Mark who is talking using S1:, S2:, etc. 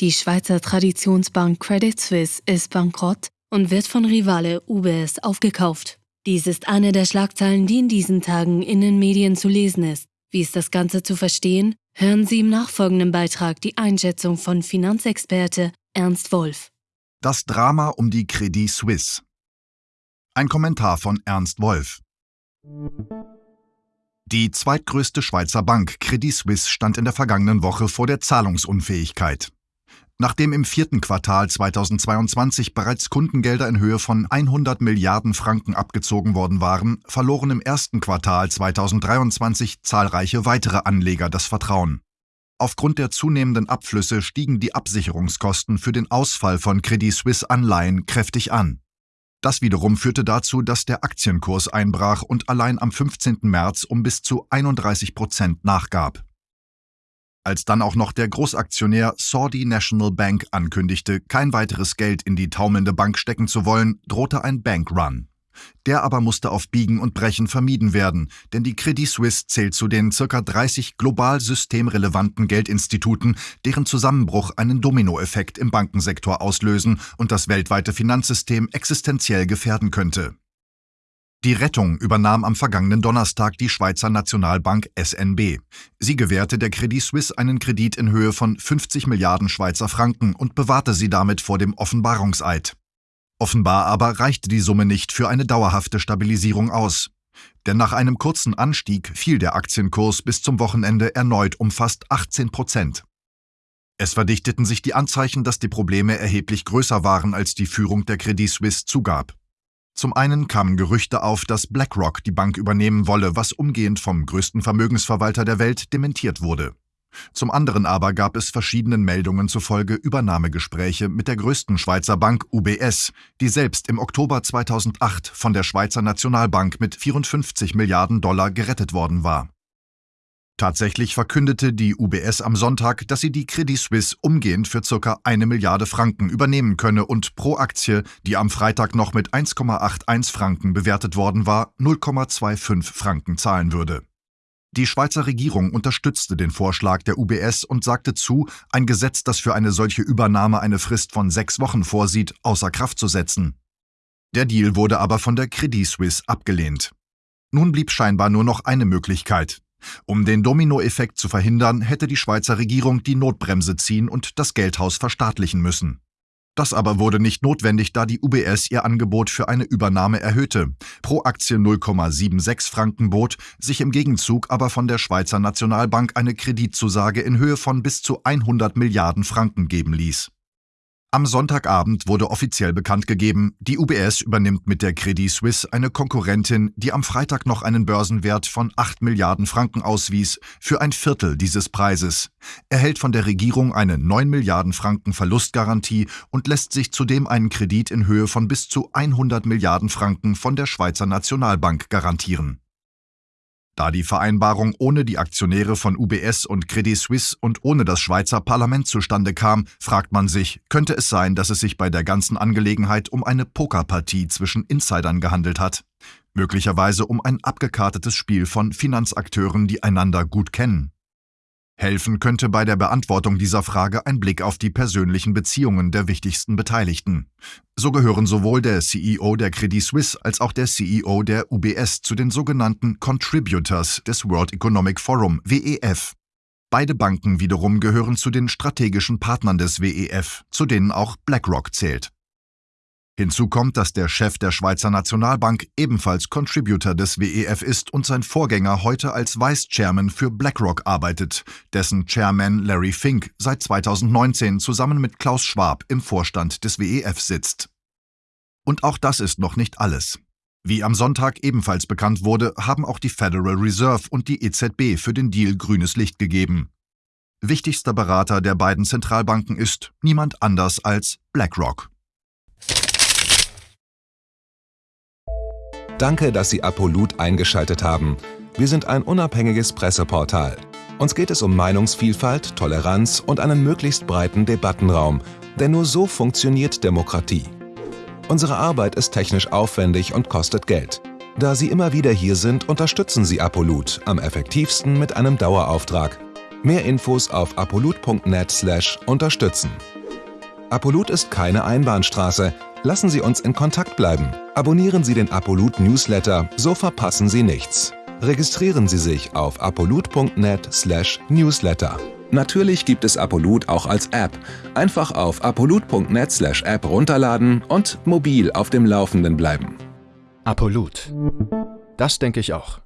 S1: Die Schweizer Traditionsbank Credit Suisse ist bankrott und wird von Rivale UBS aufgekauft. Dies ist eine der Schlagzeilen, die in diesen Tagen in den Medien zu lesen ist. Wie ist das Ganze zu verstehen? Hören Sie im nachfolgenden Beitrag die Einschätzung von Finanzexperte Ernst Wolf.
S2: Das Drama um die Credit Suisse. Ein Kommentar von Ernst Wolf. Die zweitgrößte Schweizer Bank Credit Suisse stand in der vergangenen Woche vor der Zahlungsunfähigkeit. Nachdem im vierten Quartal 2022 bereits Kundengelder in Höhe von 100 Milliarden Franken abgezogen worden waren, verloren im ersten Quartal 2023 zahlreiche weitere Anleger das Vertrauen. Aufgrund der zunehmenden Abflüsse stiegen die Absicherungskosten für den Ausfall von Credit Suisse Anleihen kräftig an. Das wiederum führte dazu, dass der Aktienkurs einbrach und allein am 15. März um bis zu 31 Prozent nachgab. Als dann auch noch der Großaktionär Saudi National Bank ankündigte, kein weiteres Geld in die taumelnde Bank stecken zu wollen, drohte ein Bankrun. Der aber musste auf Biegen und Brechen vermieden werden, denn die Credit Suisse zählt zu den ca. 30 global systemrelevanten Geldinstituten, deren Zusammenbruch einen Dominoeffekt im Bankensektor auslösen und das weltweite Finanzsystem existenziell gefährden könnte. Die Rettung übernahm am vergangenen Donnerstag die Schweizer Nationalbank SNB. Sie gewährte der Credit Suisse einen Kredit in Höhe von 50 Milliarden Schweizer Franken und bewahrte sie damit vor dem Offenbarungseid. Offenbar aber reichte die Summe nicht für eine dauerhafte Stabilisierung aus. Denn nach einem kurzen Anstieg fiel der Aktienkurs bis zum Wochenende erneut um fast 18 Prozent. Es verdichteten sich die Anzeichen, dass die Probleme erheblich größer waren, als die Führung der Credit Suisse zugab. Zum einen kamen Gerüchte auf, dass BlackRock die Bank übernehmen wolle, was umgehend vom größten Vermögensverwalter der Welt dementiert wurde. Zum anderen aber gab es verschiedenen Meldungen zufolge Übernahmegespräche mit der größten Schweizer Bank UBS, die selbst im Oktober 2008 von der Schweizer Nationalbank mit 54 Milliarden Dollar gerettet worden war. Tatsächlich verkündete die UBS am Sonntag, dass sie die Credit Suisse umgehend für ca. eine Milliarde Franken übernehmen könne und pro Aktie, die am Freitag noch mit 1,81 Franken bewertet worden war, 0,25 Franken zahlen würde. Die Schweizer Regierung unterstützte den Vorschlag der UBS und sagte zu, ein Gesetz, das für eine solche Übernahme eine Frist von sechs Wochen vorsieht, außer Kraft zu setzen. Der Deal wurde aber von der Credit Suisse abgelehnt. Nun blieb scheinbar nur noch eine Möglichkeit, um den Dominoeffekt zu verhindern, hätte die Schweizer Regierung die Notbremse ziehen und das Geldhaus verstaatlichen müssen. Das aber wurde nicht notwendig, da die UBS ihr Angebot für eine Übernahme erhöhte, pro Aktie 0,76 Franken bot, sich im Gegenzug aber von der Schweizer Nationalbank eine Kreditzusage in Höhe von bis zu 100 Milliarden Franken geben ließ. Am Sonntagabend wurde offiziell bekannt gegeben, die UBS übernimmt mit der Credit Suisse eine Konkurrentin, die am Freitag noch einen Börsenwert von 8 Milliarden Franken auswies, für ein Viertel dieses Preises, erhält von der Regierung eine 9 Milliarden Franken Verlustgarantie und lässt sich zudem einen Kredit in Höhe von bis zu 100 Milliarden Franken von der Schweizer Nationalbank garantieren. Da die Vereinbarung ohne die Aktionäre von UBS und Credit Suisse und ohne das Schweizer Parlament zustande kam, fragt man sich, könnte es sein, dass es sich bei der ganzen Angelegenheit um eine Pokerpartie zwischen Insidern gehandelt hat? Möglicherweise um ein abgekartetes Spiel von Finanzakteuren, die einander gut kennen. Helfen könnte bei der Beantwortung dieser Frage ein Blick auf die persönlichen Beziehungen der wichtigsten Beteiligten. So gehören sowohl der CEO der Credit Suisse als auch der CEO der UBS zu den sogenannten Contributors des World Economic Forum WEF. Beide Banken wiederum gehören zu den strategischen Partnern des WEF, zu denen auch BlackRock zählt. Hinzu kommt, dass der Chef der Schweizer Nationalbank ebenfalls Contributor des WEF ist und sein Vorgänger heute als Vice Chairman für BlackRock arbeitet, dessen Chairman Larry Fink seit 2019 zusammen mit Klaus Schwab im Vorstand des WEF sitzt. Und auch das ist noch nicht alles. Wie am Sonntag ebenfalls bekannt wurde, haben auch die Federal Reserve und die EZB für den Deal grünes Licht gegeben. Wichtigster Berater der beiden Zentralbanken ist niemand anders als BlackRock.
S3: Danke, dass Sie Apolut eingeschaltet haben. Wir sind ein unabhängiges Presseportal. Uns geht es um Meinungsvielfalt, Toleranz und einen möglichst breiten Debattenraum, denn nur so funktioniert Demokratie. Unsere Arbeit ist technisch aufwendig und kostet Geld. Da Sie immer wieder hier sind, unterstützen Sie Apolut am effektivsten mit einem Dauerauftrag. Mehr Infos auf apolut.net/unterstützen. Apolut ist keine Einbahnstraße. Lassen Sie uns in Kontakt bleiben. Abonnieren Sie den Apolut Newsletter, so verpassen Sie nichts. Registrieren Sie sich auf apolut.net/newsletter. Natürlich gibt es Apolut auch als App. Einfach auf apolut.net/app runterladen und mobil auf dem Laufenden bleiben.
S4: Apolut. Das denke ich auch.